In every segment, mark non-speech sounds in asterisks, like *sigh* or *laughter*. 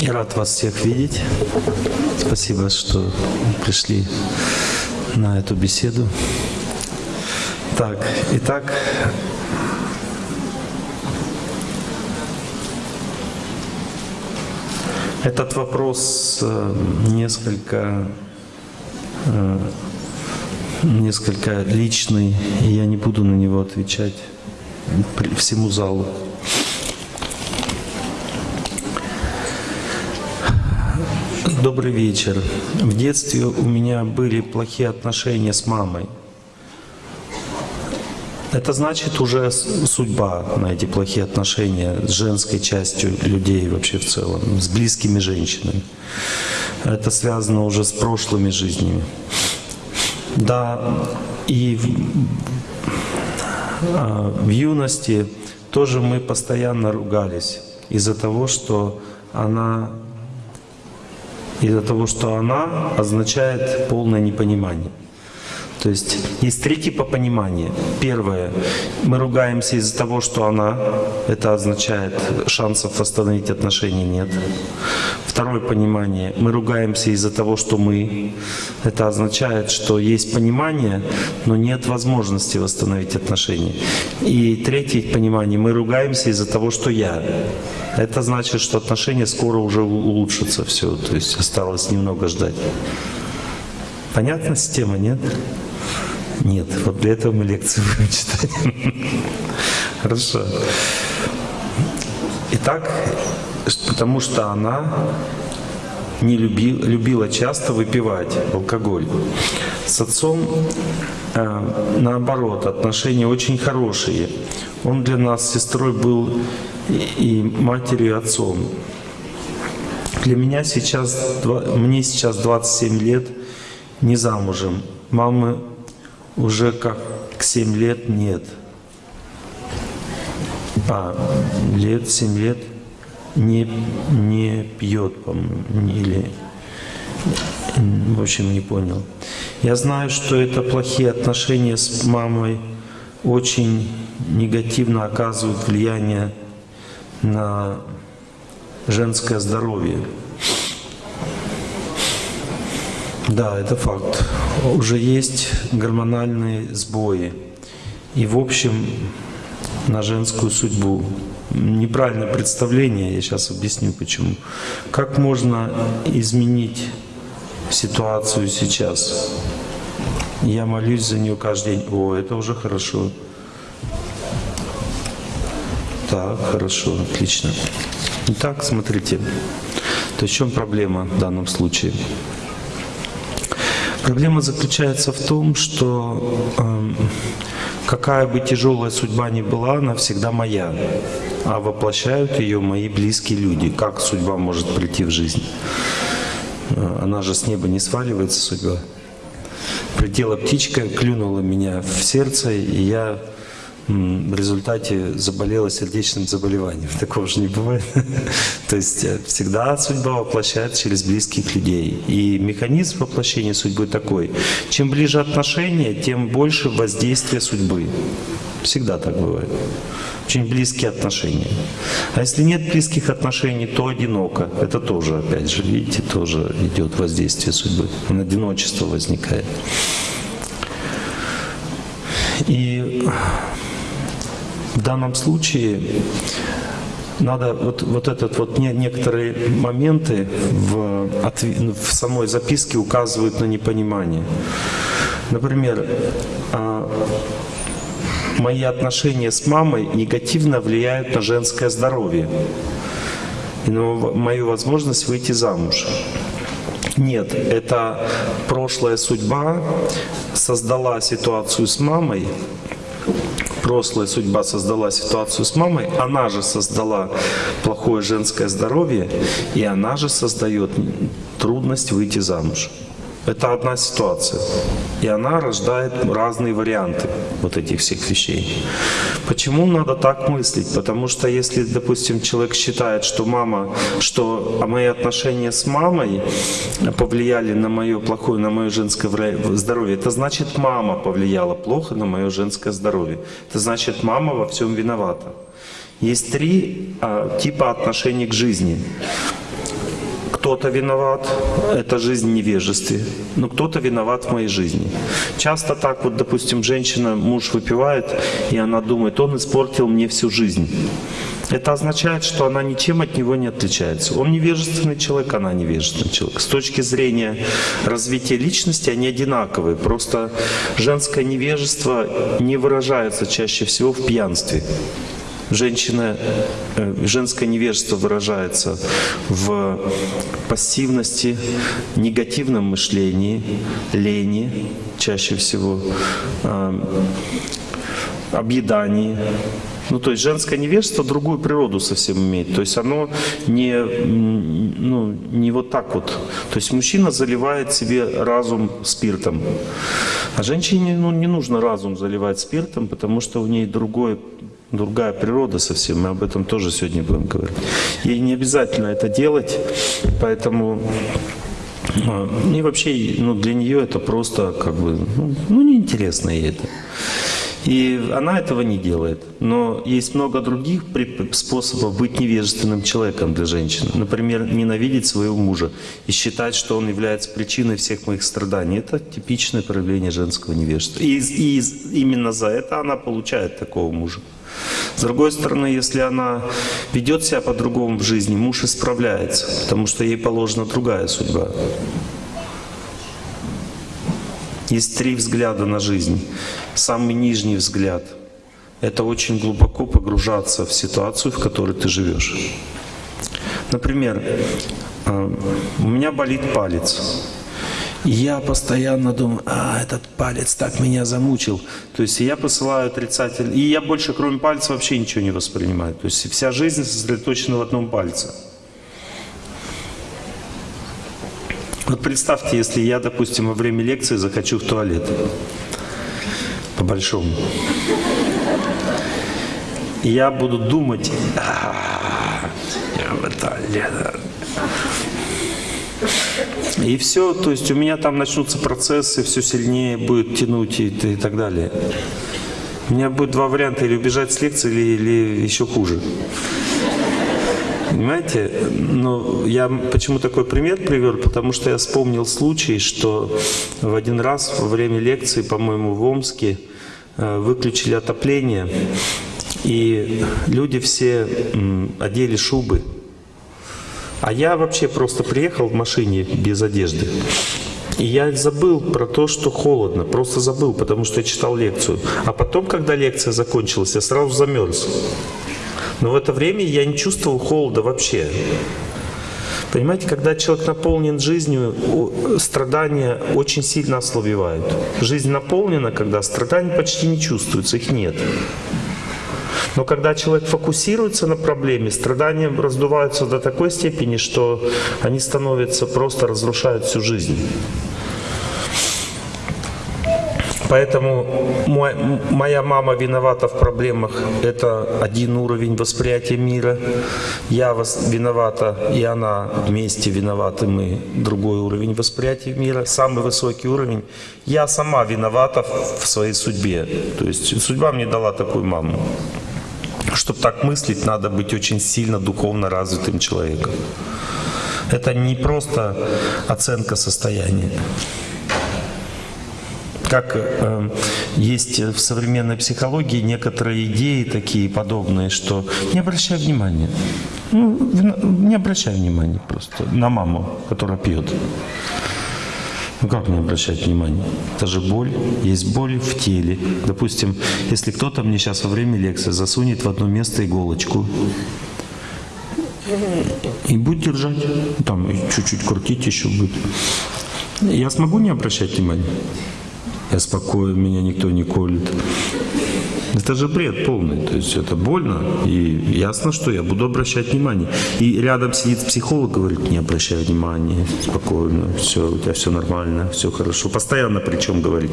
Я рад вас всех видеть. Спасибо, что пришли на эту беседу. Так, итак, этот вопрос э, несколько э, несколько личный, и я не буду на него отвечать всему залу. Добрый вечер. В детстве у меня были плохие отношения с мамой. Это значит уже судьба на эти плохие отношения с женской частью людей вообще в целом, с близкими женщинами. Это связано уже с прошлыми жизнями. Да, и в, а, в юности тоже мы постоянно ругались из-за того, что она из-за того, что она означает полное непонимание. То есть есть три типа понимания. Первое, мы ругаемся из-за того, что она, это означает, шансов восстановить отношения нет. Второе понимание, мы ругаемся из-за того, что мы, это означает, что есть понимание, но нет возможности восстановить отношения. И третье понимание, мы ругаемся из-за того, что я. Это значит, что отношения скоро уже улучшатся все, то есть осталось немного ждать. Понятна система, нет? Нет, вот для этого мы лекции будем читать. Хорошо. Итак, потому что она не любила, любила часто выпивать алкоголь. С отцом, э, наоборот, отношения очень хорошие. Он для нас сестрой был и матерью, и отцом. Для меня сейчас, мне сейчас 27 лет, не замужем. Мамы уже как 7 лет нет. А, лет, 7 лет не, не пьет, по-моему, или... В общем, не понял. Я знаю, что это плохие отношения с мамой очень негативно оказывают влияние на женское здоровье. Да, это факт. Уже есть гормональные сбои. И в общем на женскую судьбу. Неправильное представление, я сейчас объясню почему. Как можно изменить ситуацию сейчас? Я молюсь за нее каждый день. О, это уже хорошо. Так, хорошо, отлично. Итак, смотрите. То есть в чем проблема в данном случае? Проблема заключается в том, что э, какая бы тяжелая судьба ни была, она всегда моя, а воплощают ее мои близкие люди. Как судьба может прийти в жизнь? Э, она же с неба не сваливается, судьба. Прилетела птичка, клюнула меня в сердце, и я в результате заболела сердечным заболеванием. *laughs* Такого же не бывает. *laughs* То есть э, всегда судьба воплощается через близких людей. И механизм воплощения судьбы такой. Чем ближе отношения, тем больше воздействия судьбы. Всегда так бывает. Очень близкие отношения. А если нет близких отношений, то одиноко. Это тоже, опять же, видите, тоже идет воздействие судьбы. Одиночество возникает. И в данном случае надо вот, вот этот вот не, некоторые моменты в, в самой записке указывают на непонимание. Например, а, мои отношения с мамой негативно влияют на женское здоровье и на мою возможность выйти замуж. Нет, это прошлая судьба создала ситуацию с мамой, прошлая судьба создала ситуацию с мамой, она же создала плохое женское здоровье, и она же создает трудность выйти замуж. Это одна ситуация. И она рождает разные варианты вот этих всех вещей. Почему надо так мыслить? Потому что если, допустим, человек считает, что мама, что мои отношения с мамой повлияли на мое плохое, на мое женское здоровье, это значит мама повлияла плохо на мое женское здоровье. Это значит мама во всем виновата. Есть три а, типа отношений к жизни. Кто-то виноват, это жизнь в невежестве, но кто-то виноват в моей жизни. Часто так вот, допустим, женщина, муж выпивает, и она думает, он испортил мне всю жизнь. Это означает, что она ничем от него не отличается. Он невежественный человек, она невежественный человек. С точки зрения развития личности они одинаковые. Просто женское невежество не выражается чаще всего в пьянстве. Женщина, э, женское невежество выражается в пассивности, негативном мышлении, лени чаще всего, э, объедании, ну, то есть женское невежество другую природу совсем имеет. То есть оно не, ну, не вот так вот. То есть мужчина заливает себе разум спиртом. А женщине ну, не нужно разум заливать спиртом, потому что у ней другой другая природа совсем, мы об этом тоже сегодня будем говорить. Ей не обязательно это делать, поэтому а, и вообще ну, для нее это просто как бы, ну, ну неинтересно ей это. И она этого не делает. Но есть много других способов быть невежественным человеком для женщины. Например, ненавидеть своего мужа и считать, что он является причиной всех моих страданий. Это типичное проявление женского невежества. И, и именно за это она получает такого мужа. С другой стороны, если она ведет себя по-другому в жизни, муж исправляется, потому что ей положена другая судьба. Есть три взгляда на жизнь. Самый нижний взгляд — это очень глубоко погружаться в ситуацию, в которой ты живешь. Например, э, у меня болит палец. Я постоянно думаю, а, этот палец так меня замучил. То есть я посылаю отрицательный... И я больше, кроме пальца, вообще ничего не воспринимаю. То есть вся жизнь сосредоточена в одном пальце. Вот представьте, если я, допустим, во время лекции захочу в туалет. По-большому. Я буду думать, «А, я в туалет. И все, то есть у меня там начнутся процессы, все сильнее будет тянуть и, и так далее. У меня будет два варианта, или убежать с лекции, или, или еще хуже. Понимаете? Ну, я почему такой пример привел? Потому что я вспомнил случай, что в один раз во время лекции, по-моему, в Омске э, выключили отопление, и люди все одели шубы. А я вообще просто приехал в машине без одежды. И я забыл про то, что холодно, просто забыл, потому что я читал лекцию. А потом, когда лекция закончилась, я сразу замерз. Но в это время я не чувствовал холода вообще. Понимаете, когда человек наполнен жизнью, страдания очень сильно ослабевают. Жизнь наполнена, когда страданий почти не чувствуется, их нет. Но когда человек фокусируется на проблеме, страдания раздуваются до такой степени, что они становятся просто разрушают всю жизнь. Поэтому мой, моя мама виновата в проблемах. Это один уровень восприятия мира. Я виновата, и она вместе виноваты мы. Другой уровень восприятия мира. Самый высокий уровень. Я сама виновата в своей судьбе. То есть судьба мне дала такую маму. Чтобы так мыслить, надо быть очень сильно духовно развитым человеком. Это не просто оценка состояния как э, есть в современной психологии некоторые идеи такие подобные, что не обращай внимания. Ну, не обращай внимания просто на маму, которая пьет. Ну как не обращать внимания? Это же боль. Есть боль в теле. Допустим, если кто-то мне сейчас во время лекции засунет в одно место иголочку, и будет держать, там чуть-чуть крутить еще будет. Я смогу не обращать внимания? Я спокоен, меня никто не колет. Это же бред полный, то есть это больно, и ясно, что я буду обращать внимание. И рядом сидит психолог, говорит, не обращай внимания, спокойно, все, у тебя все нормально, все хорошо. Постоянно причем говорит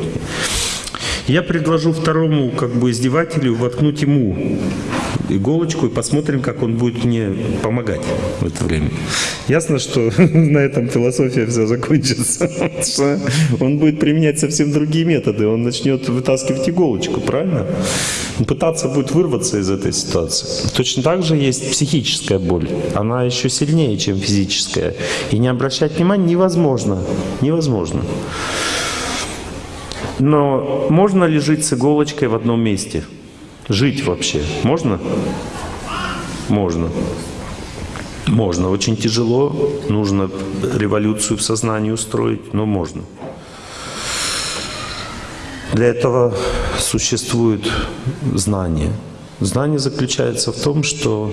Я предложу второму как бы издевателю воткнуть ему иголочку и посмотрим, как он будет мне помогать в это время. Ясно, что *laughs* на этом философия все закончится. *laughs* Он будет применять совсем другие методы. Он начнет вытаскивать иголочку, правильно? Он пытаться будет вырваться из этой ситуации. Точно так же есть психическая боль. Она еще сильнее, чем физическая. И не обращать внимания невозможно. Невозможно. Но можно ли жить с иголочкой в одном месте? Жить вообще можно? Можно. Можно. Очень тяжело, нужно революцию в сознании устроить, но можно. Для этого существует знание. Знание заключается в том, что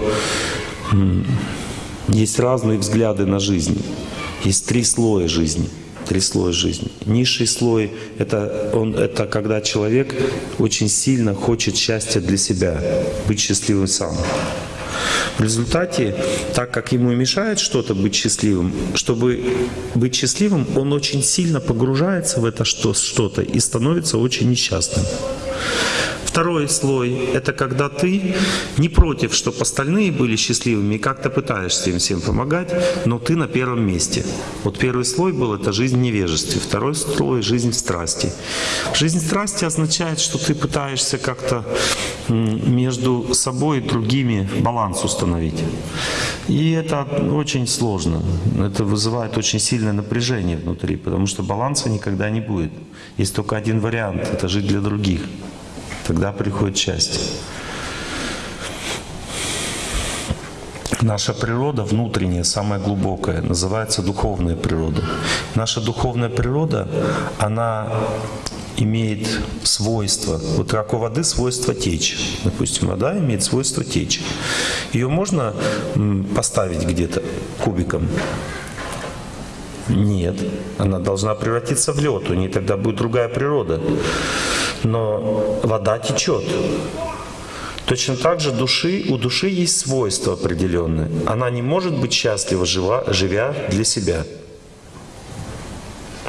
есть разные взгляды на жизнь. Есть три слоя жизни – три слоя жизни. Низший слой это, он, это когда человек очень сильно хочет счастья для себя, быть счастливым сам. В результате, так как ему мешает что-то быть счастливым, чтобы быть счастливым, он очень сильно погружается в это что-то и становится очень несчастным. Второй слой — это когда ты не против, чтобы остальные были счастливыми, и как-то пытаешься им всем помогать, но ты на первом месте. Вот первый слой был — это жизнь в невежестве. Второй слой — жизнь в страсти. Жизнь в страсти означает, что ты пытаешься как-то между собой и другими баланс установить. И это очень сложно. Это вызывает очень сильное напряжение внутри, потому что баланса никогда не будет. Есть только один вариант — это жить для других. Тогда приходит счастье. Наша природа внутренняя, самая глубокая, называется духовная природа. Наша духовная природа, она имеет свойство, вот как у воды свойство течь. Допустим, вода имеет свойство течь. Ее можно поставить где-то кубиком? Нет, она должна превратиться в лед, у нее тогда будет другая природа но вода течет. Точно так же души, у души есть свойства определенные. Она не может быть счастлива, жива, живя для себя.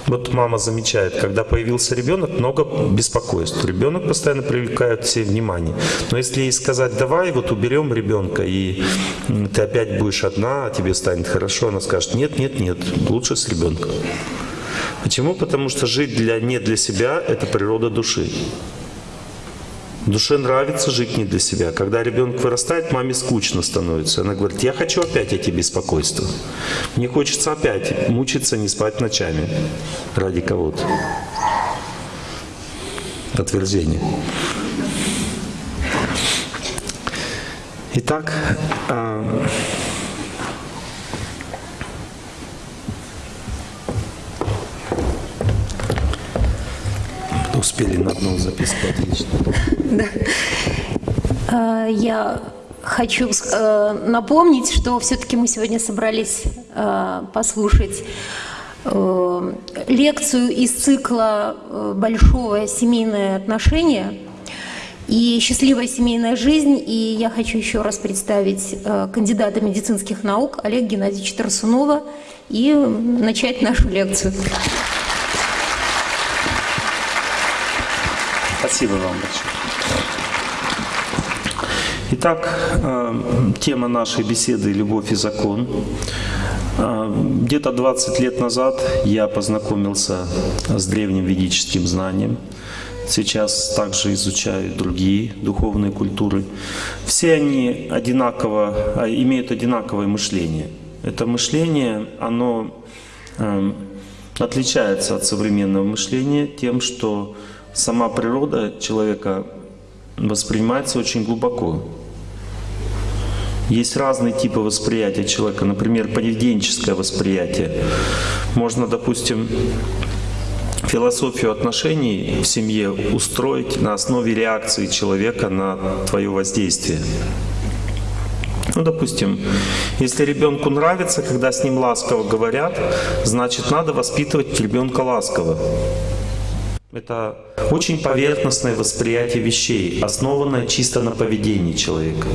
Вот мама замечает, когда появился ребенок, много беспокойств. Ребенок постоянно привлекает все внимание. Но если ей сказать, давай вот уберем ребенка, и ты опять будешь одна, а тебе станет хорошо, она скажет, нет, нет, нет, лучше с ребенком. Почему? Потому что жить для, не для себя – это природа души. Душе нравится жить не для себя. Когда ребенок вырастает, маме скучно становится. Она говорит, я хочу опять эти беспокойства. Мне хочется опять мучиться, не спать ночами ради кого-то. Отверзение. Итак, Успели на одну записку, отлично. *laughs* Да. А, я хочу э, напомнить, что все-таки мы сегодня собрались э, послушать э, лекцию из цикла «Большое семейное отношение» и «Счастливая семейная жизнь». И я хочу еще раз представить кандидата медицинских наук Олега Геннадьевича Тарсунова и начать нашу лекцию. Спасибо вам большое. Итак, э, тема нашей беседы «Любовь и закон». Э, где-то 20 лет назад я познакомился с древним ведическим знанием. Сейчас также изучаю другие духовные культуры. Все они одинаково, а, имеют одинаковое мышление. Это мышление, оно э, отличается от современного мышления тем, что сама природа человека воспринимается очень глубоко. Есть разные типы восприятия человека, например, поведенческое восприятие. Можно, допустим, философию отношений в семье устроить на основе реакции человека на твое воздействие. Ну, допустим, если ребенку нравится, когда с ним ласково говорят, значит, надо воспитывать ребенка ласково. Это очень поверхностное восприятие вещей, основанное чисто на поведении человека.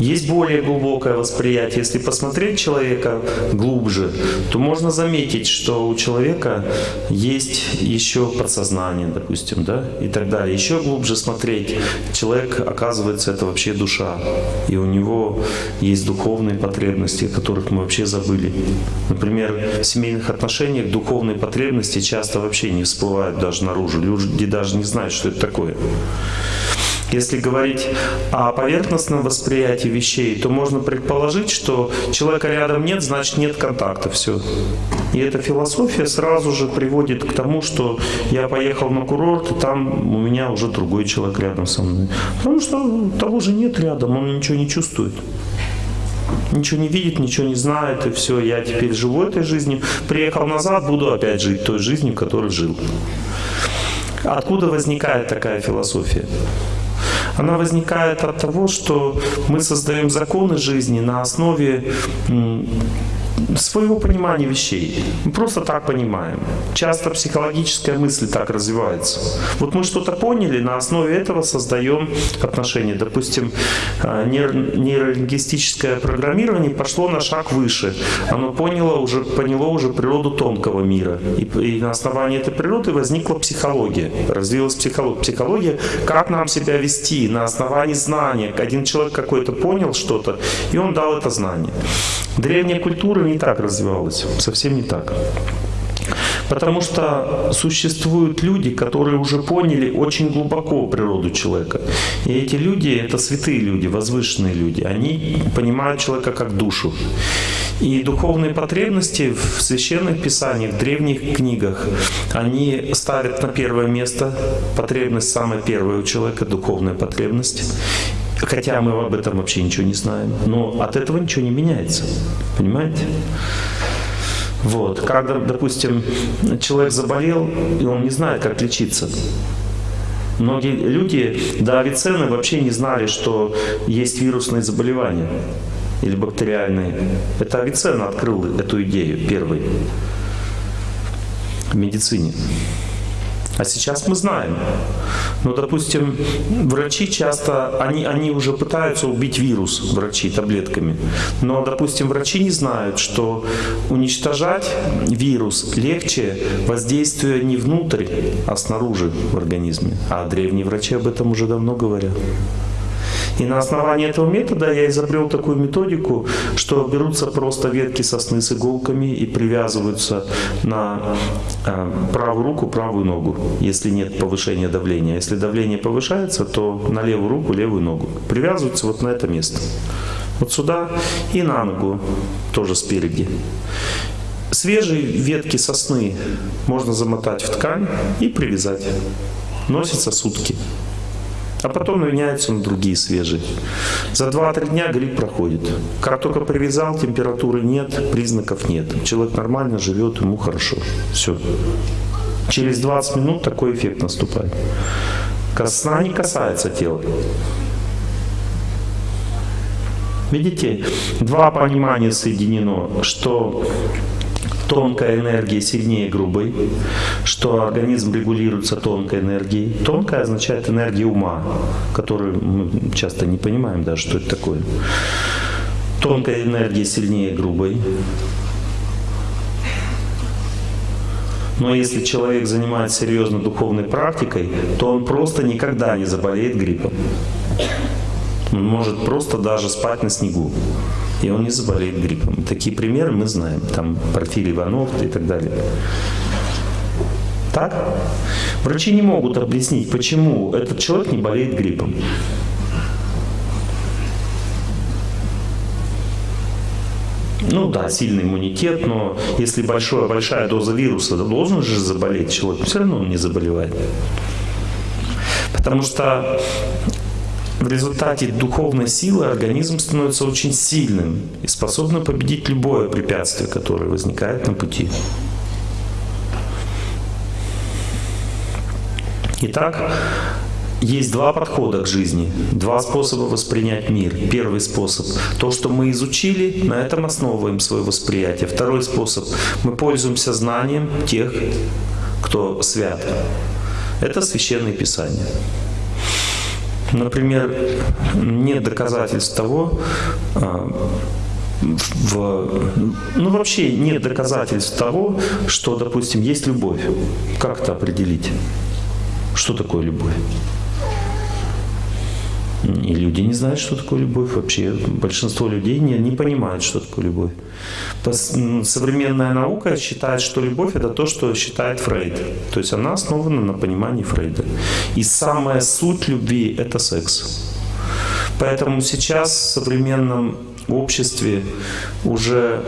Есть более глубокое восприятие. Если посмотреть человека глубже, то можно заметить, что у человека есть еще подсознание, допустим, да, и так далее. Еще глубже смотреть, человек, оказывается, это вообще душа. И у него есть духовные потребности, о которых мы вообще забыли. Например, в семейных отношениях духовные потребности часто вообще не всплывают даже наружу. Люди даже не знают, что это такое. Если говорить о поверхностном восприятии вещей, то можно предположить, что человека рядом нет, значит нет контакта, все. И эта философия сразу же приводит к тому, что я поехал на курорт, и там у меня уже другой человек рядом со мной. Потому что того же нет рядом, он ничего не чувствует ничего не видит, ничего не знает, и все, я теперь живу этой жизнью. Приехал назад, буду опять жить той жизнью, которой жил. Откуда возникает такая философия? Она возникает от того, что мы создаем законы жизни на основе своего понимания вещей. Мы просто так понимаем. Часто психологическая мысль так развивается. Вот мы что-то поняли, на основе этого создаем отношения. Допустим, а, нейролингвистическое программирование пошло на шаг выше. Оно поняло уже, поняло уже природу тонкого мира. И, и на основании этой природы возникла психология. Развилась психология. Психология, как нам себя вести на основании знания. Один человек какой-то понял что-то, и он дал это знание. Древняя культура не так развивалась, совсем не так. Потому что существуют люди, которые уже поняли очень глубоко природу человека. И эти люди — это святые люди, возвышенные люди. Они понимают человека как душу. И духовные потребности в священных писаниях, в древних книгах, они ставят на первое место потребность самая первая у человека, духовная потребность. Хотя мы об этом вообще ничего не знаем. Но от этого ничего не меняется. Понимаете? Вот. Когда, допустим, человек заболел, и он не знает, как лечиться. Многие люди до Авиценны вообще не знали, что есть вирусные заболевания или бактериальные. Это Авиценна открыл эту идею первый в медицине. А сейчас мы знаем. Ну, допустим, врачи часто, они, они уже пытаются убить вирус, врачи, таблетками. Но, допустим, врачи не знают, что уничтожать вирус легче воздействуя не внутрь, а снаружи в организме. А древние врачи об этом уже давно говорят. И на основании этого метода я изобрел такую методику, что берутся просто ветки сосны с иголками и привязываются на э, правую руку, правую ногу, если нет повышения давления. Если давление повышается, то на левую руку, левую ногу. Привязываются вот на это место. Вот сюда и на ногу, тоже спереди. Свежие ветки сосны можно замотать в ткань и привязать. Носится сутки а потом меняются на другие свежие. За 2-3 дня грипп проходит. Как только привязал, температуры нет, признаков нет. Человек нормально живет, ему хорошо. Все. Через 20 минут такой эффект наступает. Сна не касается тела. Видите, два понимания соединено, что тонкая энергия сильнее грубой, что организм регулируется тонкой энергией. Тонкая означает энергия ума, которую мы часто не понимаем даже, что это такое. Тонкая энергия сильнее грубой. Но если человек занимается серьезно духовной практикой, то он просто никогда не заболеет гриппом. Он может просто даже спать на снегу и он не заболеет гриппом. Такие примеры мы знаем. Там Порфирий Иванов и так далее. Так? Врачи не могут объяснить, почему этот человек не болеет гриппом. Ну да, сильный иммунитет, но если большая, большая доза вируса, должен же заболеть человек, все равно он не заболевает. Потому что в результате духовной силы организм становится очень сильным и способным победить любое препятствие, которое возникает на пути. Итак, есть два подхода к жизни, два способа воспринять мир. Первый способ – то, что мы изучили, на этом основываем свое восприятие. Второй способ – мы пользуемся знанием тех, кто свят. Это Священное Писание. Например, нет доказательств того, а, в, ну вообще нет доказательств того, что, допустим, есть любовь. Как это определить? Что такое любовь? И люди не знают, что такое любовь вообще. Большинство людей не, не понимают, что такое любовь. Современная наука считает, что любовь это то, что считает Фрейд. То есть она основана на понимании Фрейда. И самая суть любви это секс. Поэтому сейчас в современном обществе уже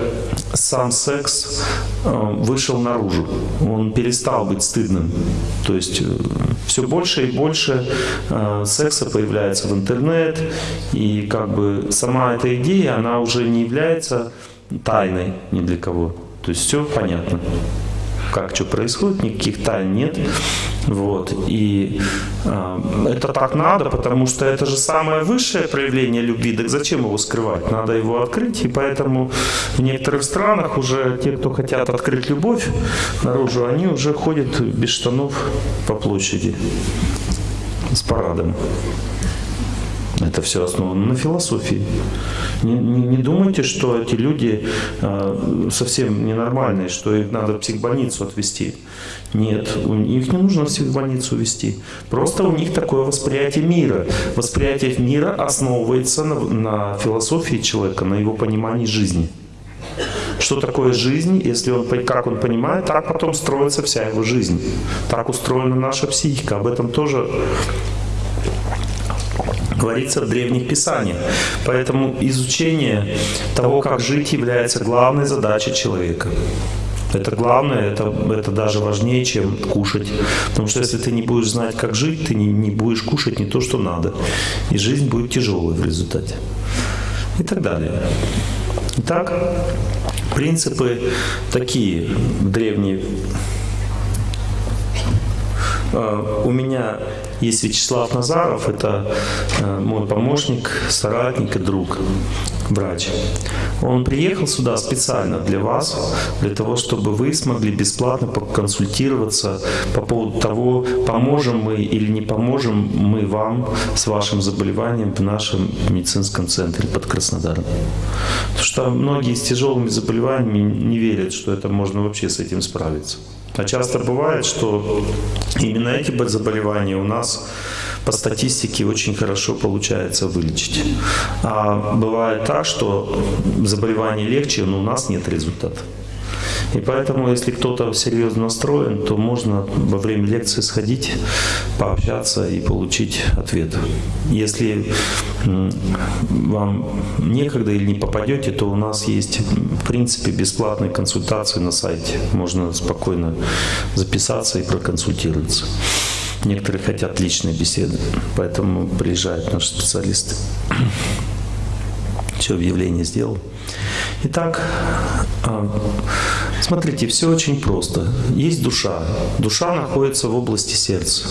сам секс э, вышел наружу. Он перестал быть стыдным. То есть э, все больше и больше э, секса появляется в интернет. И как бы сама эта идея, она уже не является тайной ни для кого. То есть все понятно как что происходит, никаких тайн нет. Вот. И э, это так надо, потому что это же самое высшее проявление любви. Так зачем его скрывать? Надо его открыть. И поэтому в некоторых странах уже те, кто хотят открыть любовь наружу, они уже ходят без штанов по площади с парадом. Это все основано на философии. Не, не, не думайте, что эти люди э, совсем ненормальные, что их надо в психбольницу отвезти. Нет, их не нужно в психбольницу вести. Просто у них такое восприятие мира. Восприятие мира основывается на, на философии человека, на его понимании жизни. Что такое жизнь, если он, как он понимает, так потом строится вся его жизнь. Так устроена наша психика. Об этом тоже говорится в древних писаниях. Поэтому изучение того, как жить, является главной задачей человека. Это главное, это, это даже важнее, чем кушать. Потому что если ты не будешь знать, как жить, ты не, не будешь кушать не то, что надо. И жизнь будет тяжелой в результате. И так далее. Итак, принципы такие древние. А, у меня есть Вячеслав Назаров, это э, мой помощник, соратник и друг, врач. Он приехал сюда специально для вас, для того, чтобы вы смогли бесплатно поконсультироваться по поводу того, поможем мы или не поможем мы вам с вашим заболеванием в нашем медицинском центре под Краснодаром. Потому что многие с тяжелыми заболеваниями не верят, что это можно вообще с этим справиться. А часто бывает, что именно эти заболевания у нас по статистике очень хорошо получается вылечить. А бывает так, что заболевание легче, но у нас нет результата. И поэтому, если кто-то серьезно настроен, то можно во время лекции сходить, пообщаться и получить ответ. Если вам некогда или не попадете, то у нас есть, в принципе, бесплатные консультации на сайте. Можно спокойно записаться и проконсультироваться. Некоторые хотят личные беседы, поэтому приезжают наши специалисты. Все, объявление сделал. Итак, а, смотрите, все очень просто. Есть душа. Душа находится в области сердца.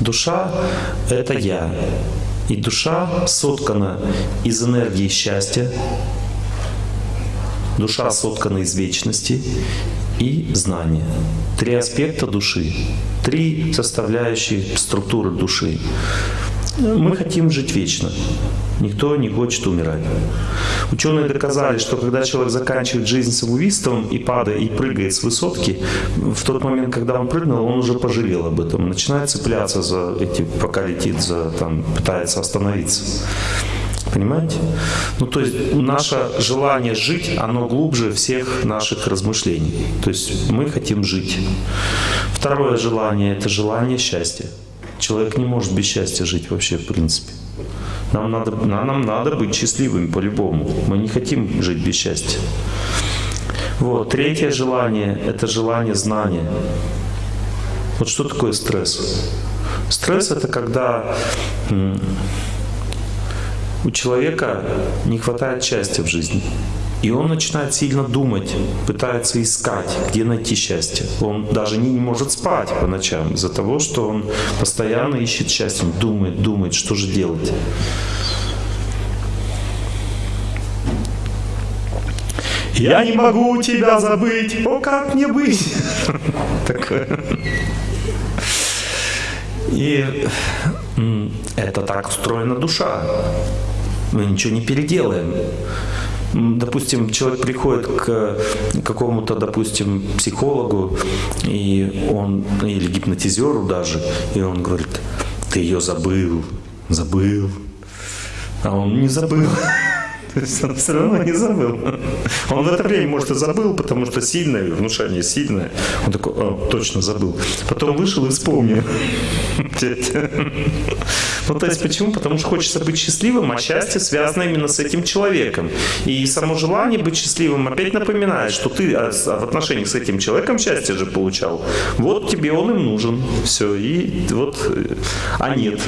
Душа – это я. И душа соткана из энергии счастья, душа соткана из вечности и знания. Три аспекта души, три составляющие структуры души. Мы хотим жить вечно. Никто не хочет умирать. Ученые доказали, что когда человек заканчивает жизнь самоубийством и падает, и прыгает с высотки, в тот момент, когда он прыгнул, он уже пожалел об этом. Начинает цепляться за эти, пока летит, за, там, пытается остановиться. Понимаете? Ну, то есть наше желание жить, оно глубже всех наших размышлений. То есть мы хотим жить. Второе желание – это желание счастья. Человек не может без счастья жить вообще, в принципе. Нам надо, нам надо быть счастливыми по-любому. Мы не хотим жить без счастья. Вот. Третье желание – это желание знания. Вот что такое стресс? Стресс – это когда у человека не хватает счастья в жизни. И он начинает сильно думать, пытается искать, где найти счастье. Он даже не может спать по ночам из-за того, что он постоянно ищет счастье, он думает, думает, что же делать. Я не могу тебя забыть, о, как мне быть? *laughs* Такое. И Это так устроена душа. Мы ничего не переделаем. Допустим, человек приходит к какому-то, допустим, психологу, и он, или гипнотизеру даже, и он говорит, ты ее забыл, забыл. А он не забыл. *laughs* То есть он все равно не забыл. Он в это время, может, и забыл, потому что сильное, внушение сильное. Он такой, О, точно забыл. Потом вышел и вспомнил. *laughs* Ну, то есть почему? Потому что хочется быть счастливым, а счастье связано именно с этим человеком. И само желание быть счастливым опять напоминает, что ты а, в отношениях с этим человеком счастье же получал. Вот тебе он им нужен. Все. И вот, э, а нет.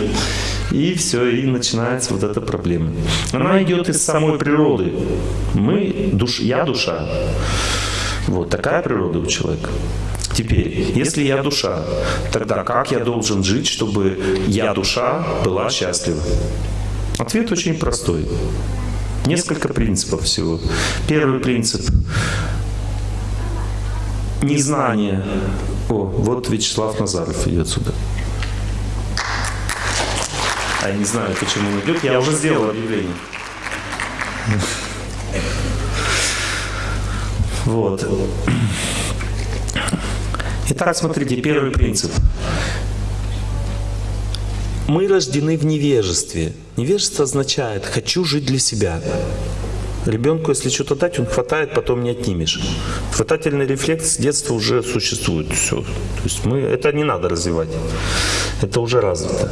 И все, и начинается вот эта проблема. Она идет из самой природы. Мы, душ, я душа. Вот такая природа у человека. Теперь, если я душа, тогда как я должен жить, чтобы я душа была счастлива? Ответ очень простой. Несколько принципов всего. Первый принцип – незнание. О, вот Вячеслав Назаров идет сюда. А я не знаю, почему он идет. Я уже сделал объявление. Вот. Итак, смотрите, первый принцип. Мы рождены в невежестве. Невежество означает «хочу жить для себя». Ребенку, если что-то дать, он хватает, потом не отнимешь. Хватательный рефлекс с детства уже существует. Все. То есть мы, это не надо развивать. Это уже развито.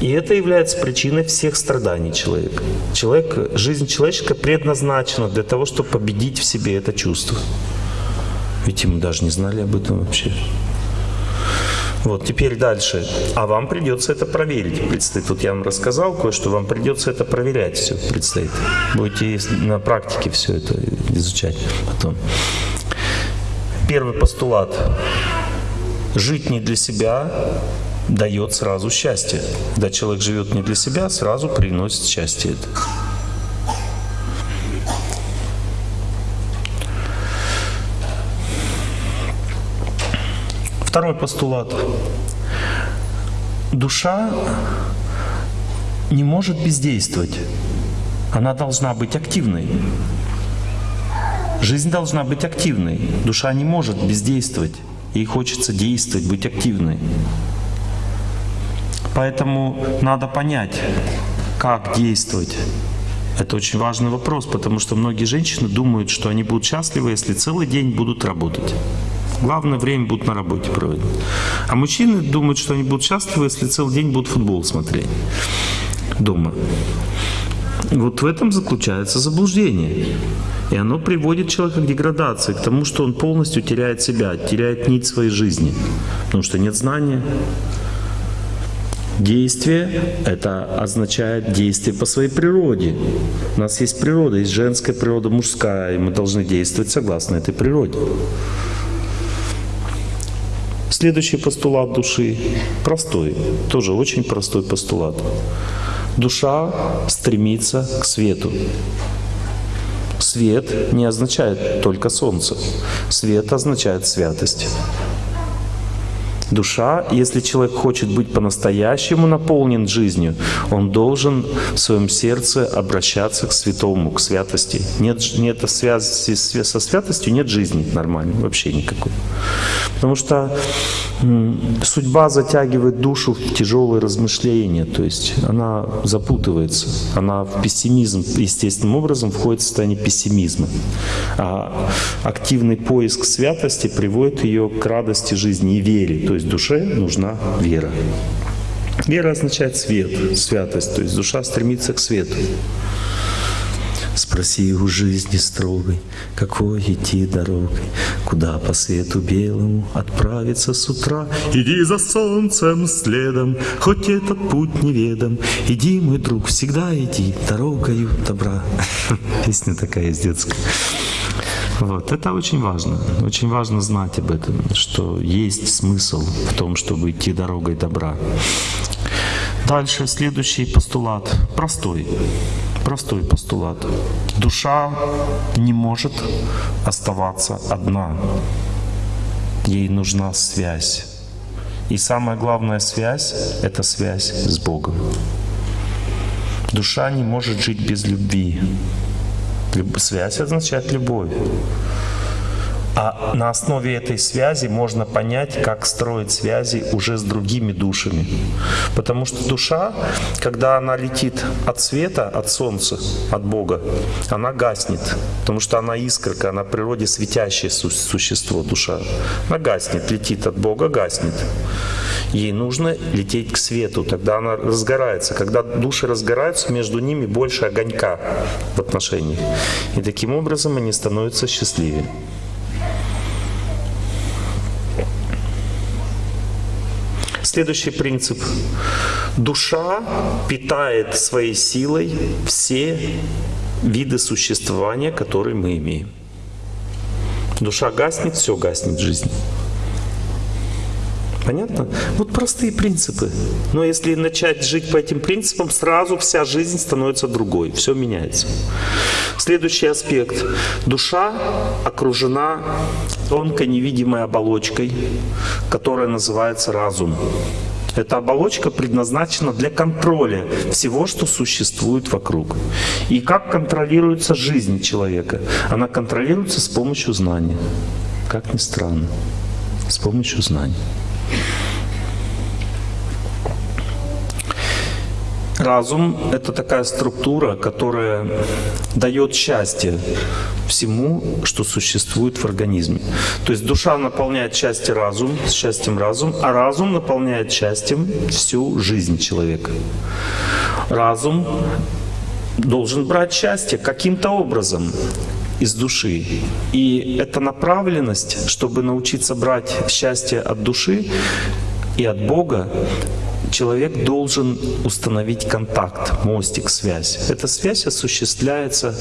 И это является причиной всех страданий человека. Человек, жизнь человеческая предназначена для того, чтобы победить в себе это чувство. Ведь мы даже не знали об этом вообще. Вот, теперь дальше. А вам придется это проверить, предстоит. Вот я вам рассказал кое-что, вам придется это проверять все, предстоит. Будете на практике все это изучать потом. Первый постулат. Жить не для себя дает сразу счастье. Когда человек живет не для себя, сразу приносит счастье это. Второй постулат. Душа не может бездействовать. Она должна быть активной. Жизнь должна быть активной. Душа не может бездействовать. Ей хочется действовать, быть активной. Поэтому надо понять, как действовать. Это очень важный вопрос, потому что многие женщины думают, что они будут счастливы, если целый день будут работать. Главное время будут на работе проводить. А мужчины думают, что они будут счастливы, если целый день будут футбол смотреть дома. Вот в этом заключается заблуждение. И оно приводит человека к деградации, к тому, что он полностью теряет себя, теряет нить своей жизни. Потому что нет знания. Действие – это означает действие по своей природе. У нас есть природа, есть женская природа, мужская, и мы должны действовать согласно этой природе. Следующий постулат души простой, тоже очень простой постулат. Душа стремится к свету. Свет не означает только солнце. Свет означает святость. Душа, если человек хочет быть по-настоящему наполнен жизнью, он должен в своем сердце обращаться к святому, к святости. Нет, нет связи со святостью, нет жизни нормальной, вообще никакой. Потому что судьба затягивает душу в тяжелые размышления, то есть она запутывается, она в пессимизм естественным образом входит в состояние пессимизма. А активный поиск святости приводит ее к радости жизни и вере, то есть душе нужна вера. Вера означает свет, святость, то есть душа стремится к свету. Спроси у жизни строгой, какой идти дорогой, Куда по свету белому отправиться с утра. Иди за солнцем следом, хоть этот путь неведом, Иди, мой друг, всегда иди дорогою добра. *laughs* Песня такая из детская. Вот. Это очень важно. Очень важно знать об этом, что есть смысл в том, чтобы идти дорогой добра. Дальше следующий постулат. Простой. Простой постулат. Душа не может оставаться одна. Ей нужна связь. И самая главная связь — это связь с Богом. Душа не может жить без любви. Связь означает любовь. А на основе этой связи можно понять, как строить связи уже с другими душами. Потому что душа, когда она летит от света, от солнца, от Бога, она гаснет. Потому что она искорка, она в природе светящее существо, душа. Она гаснет, летит от Бога, гаснет. Ей нужно лететь к свету, тогда она разгорается. Когда души разгораются, между ними больше огонька в отношениях. И таким образом они становятся счастливее. Следующий принцип. Душа питает своей силой все виды существования, которые мы имеем. Душа гаснет, все гаснет в жизни. Понятно? Вот простые принципы. Но если начать жить по этим принципам, сразу вся жизнь становится другой, все меняется. Следующий аспект. Душа окружена тонкой невидимой оболочкой, которая называется разум. Эта оболочка предназначена для контроля всего, что существует вокруг. И как контролируется жизнь человека? Она контролируется с помощью знания. Как ни странно, с помощью знаний. Разум — это такая структура, которая дает счастье всему, что существует в организме. То есть душа наполняет счастье разум, счастьем разум, а разум наполняет счастьем всю жизнь человека. Разум должен брать счастье каким-то образом из души. И эта направленность, чтобы научиться брать счастье от души и от Бога, человек должен установить контакт, мостик, связь. Эта связь осуществляется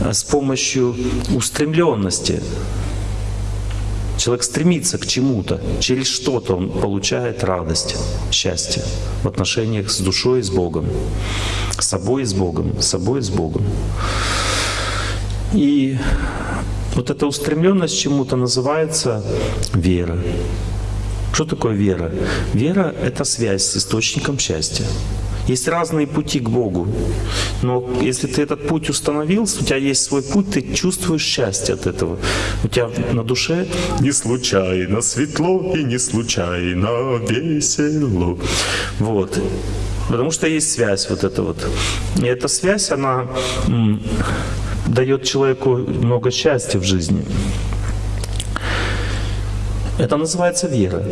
э, с помощью устремленности. Человек стремится к чему-то, через что-то он получает радость, счастье в отношениях с душой и с Богом, с собой и с Богом, с собой и с Богом. И вот эта устремленность чему-то называется вера. Что такое вера? Вера — это связь с источником счастья. Есть разные пути к Богу. Но если ты этот путь установил, у тебя есть свой путь, ты чувствуешь счастье от этого. У тебя на душе не случайно светло и не случайно весело. Вот. Потому что есть связь вот эта вот. И эта связь, она дает человеку много счастья в жизни. Это называется вера.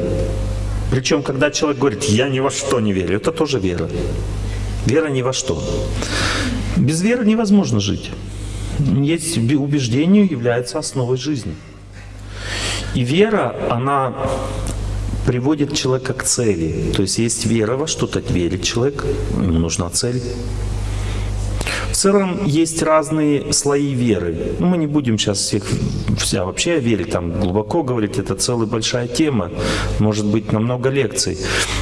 Причем, когда человек говорит, я ни во что не верю, это тоже вера. Вера ни во что. Без веры невозможно жить. Есть убеждение является основой жизни. И вера, она приводит человека к цели. То есть есть вера во что-то, верит человек, ему нужна цель. Целом есть разные слои веры. Мы не будем сейчас всех вся вообще верить, там глубоко говорить, это целая большая тема, может быть на много лекций.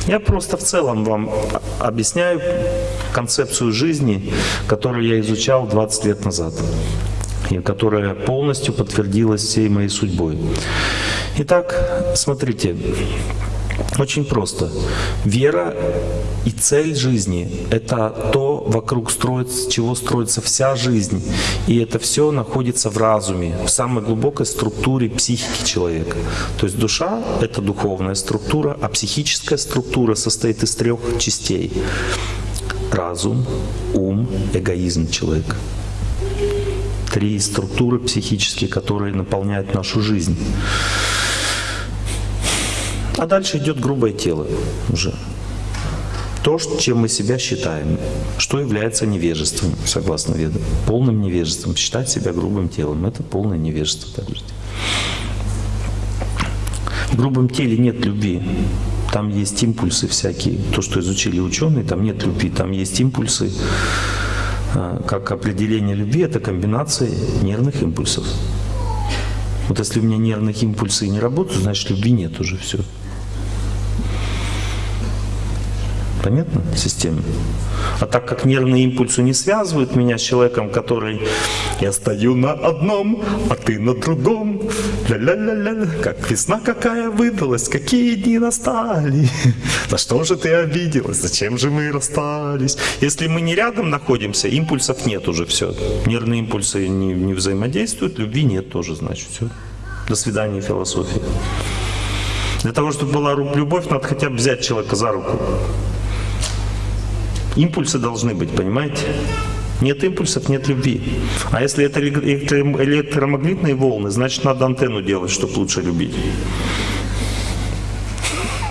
Я просто в целом вам объясняю концепцию жизни, которую я изучал 20 лет назад и которая полностью подтвердилась всей моей судьбой. Итак, смотрите, очень просто. Вера и цель жизни — это то, вокруг строится, чего строится вся жизнь. И это все находится в разуме, в самой глубокой структуре психики человека. То есть душа — это духовная структура, а психическая структура состоит из трех частей. Разум, ум, эгоизм человека. Три структуры психические, которые наполняют нашу жизнь. А дальше идет грубое тело уже. То, чем мы себя считаем, что является невежеством, согласно Ведам. Полным невежеством. Считать себя грубым телом – это полное невежество. В грубом теле нет любви. Там есть импульсы всякие. То, что изучили ученые, там нет любви. Там есть импульсы. А, как определение любви – это комбинация нервных импульсов. Вот если у меня нервных импульсы не работают, значит любви нет уже все. Понятно? Система. А так как нервные импульсы не связывают меня с человеком, который «я стою на одном, а ты на другом», ля-ля-ля-ля, как весна какая выдалась, какие дни настали, *laughs* на что же ты обиделась, зачем же мы расстались. Если мы не рядом находимся, импульсов нет уже, все. Нервные импульсы не, не взаимодействуют, любви нет тоже, значит, все. До свидания, философия. Для того, чтобы была любовь, надо хотя бы взять человека за руку. Импульсы должны быть, понимаете? Нет импульсов, нет любви. А если это электромагнитные волны, значит надо антенну делать, чтобы лучше любить.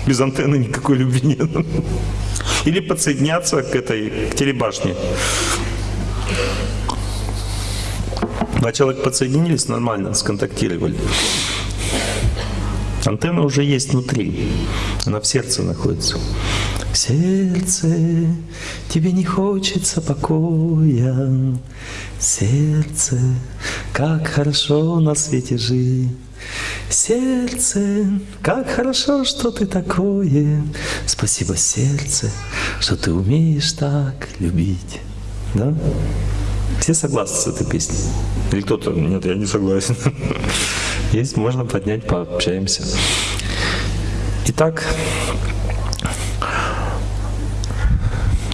Без антенны никакой любви нет. Или подсоединяться к этой к телебашне. Два человека подсоединились, нормально сконтактировали. Антенна уже есть внутри, она в сердце находится. Сердце, тебе не хочется покоя. Сердце, как хорошо на свете жить. Сердце, как хорошо, что ты такое. Спасибо, сердце, что ты умеешь так любить. Да? Все согласны с этой песней? Или кто-то, нет, я не согласен. *laughs* Есть, можно поднять, пообщаемся. Итак,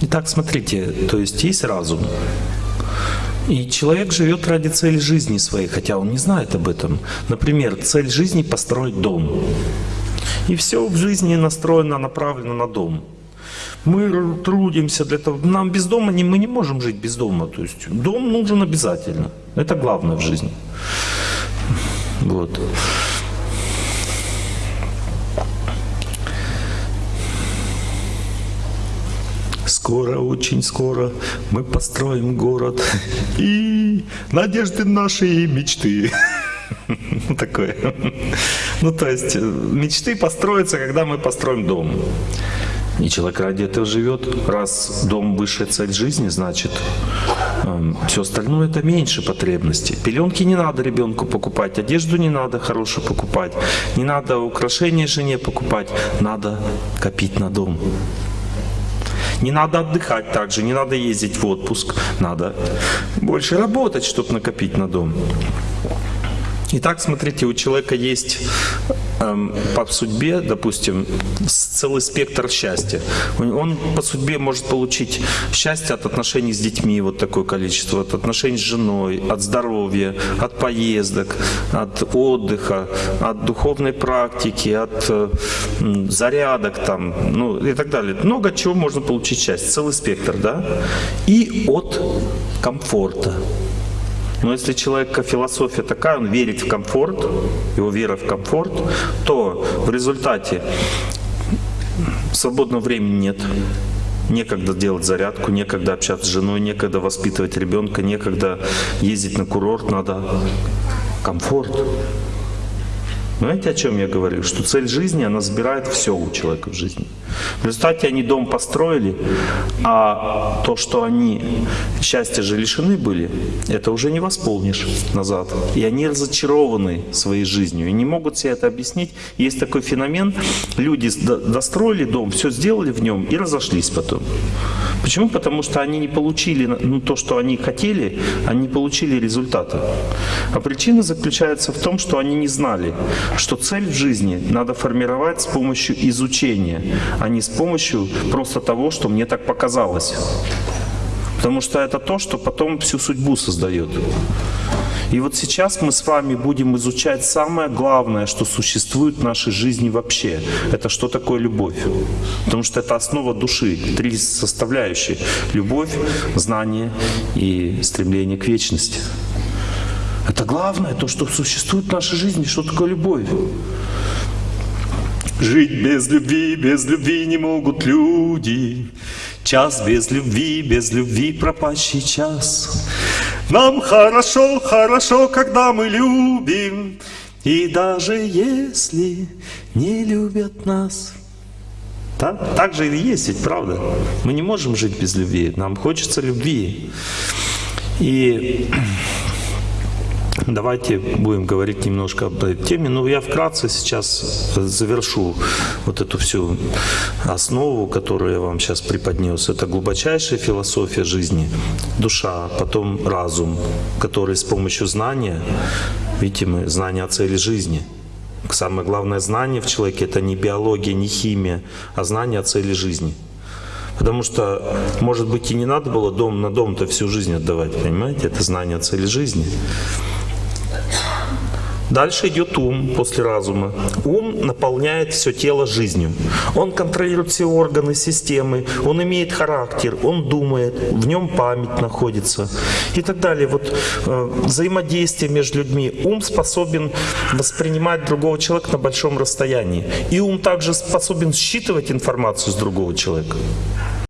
Итак, смотрите, то есть есть разум. И человек живет ради цели жизни своей, хотя он не знает об этом. Например, цель жизни — построить дом. И все в жизни настроено, направлено на дом. Мы трудимся для того. Нам без дома не, мы не можем жить без дома. То есть дом нужен обязательно. Это главное в жизни. Вот. Скоро, очень скоро мы построим город и надежды наши и мечты. *laughs* Такое. Ну, то есть, э, мечты построятся, когда мы построим дом. И человек ради этого живет. Раз дом высшая цель жизни, значит, э, все остальное это меньше потребностей. Пеленки не надо ребенку покупать, одежду не надо хорошую покупать, не надо украшения жене покупать, надо копить на дом. Не надо отдыхать также, не надо ездить в отпуск. Надо больше работать, чтобы накопить на дом. Итак, смотрите, у человека есть эм, по судьбе, допустим, целый спектр счастья. Он по судьбе может получить счастье от отношений с детьми, вот такое количество, от отношений с женой, от здоровья, от поездок, от отдыха, от духовной практики, от э, зарядок там, ну и так далее. Много чего можно получить счастье, целый спектр, да? И от комфорта. Но если человека философия такая, он верит в комфорт, его вера в комфорт, то в результате свободного времени нет. Некогда делать зарядку, некогда общаться с женой, некогда воспитывать ребенка, некогда ездить на курорт, надо комфорт. Знаете, о чем я говорю? Что цель жизни, она забирает все у человека в жизни. В результате они дом построили, а то, что они счастья же лишены были, это уже не восполнишь назад. И они разочарованы своей жизнью и не могут себе это объяснить. Есть такой феномен, люди достроили дом, все сделали в нем и разошлись потом. Почему? Потому что они не получили ну, то, что они хотели, они не получили результата. А причина заключается в том, что они не знали, что цель в жизни надо формировать с помощью изучения, а не с помощью просто того, что мне так показалось. Потому что это то, что потом всю судьбу создает. И вот сейчас мы с вами будем изучать самое главное, что существует в нашей жизни вообще. Это что такое любовь. Потому что это основа души. Три составляющие. Любовь, знание и стремление к вечности. Это главное, то, что существует в нашей жизни, что такое любовь. Жить без любви, без любви не могут люди. Час без любви, без любви пропащий час. Нам хорошо, хорошо, когда мы любим. И даже если не любят нас. Да? Так же и есть, ведь правда? Мы не можем жить без любви. Нам хочется любви. И Давайте будем говорить немножко об этой теме. Ну, я вкратце сейчас завершу вот эту всю основу, которую я вам сейчас преподнес. Это глубочайшая философия жизни, душа, потом разум, который с помощью знания, видите, мы знание о цели жизни. Самое главное знание в человеке – это не биология, не химия, а знание о цели жизни. Потому что, может быть, и не надо было дом на дом-то всю жизнь отдавать, понимаете? Это знание о цели жизни. Дальше идет ум после разума. Ум наполняет все тело жизнью. Он контролирует все органы, системы, он имеет характер, он думает, в нем память находится и так далее. Вот э, взаимодействие между людьми. Ум способен воспринимать другого человека на большом расстоянии. И ум также способен считывать информацию с другого человека.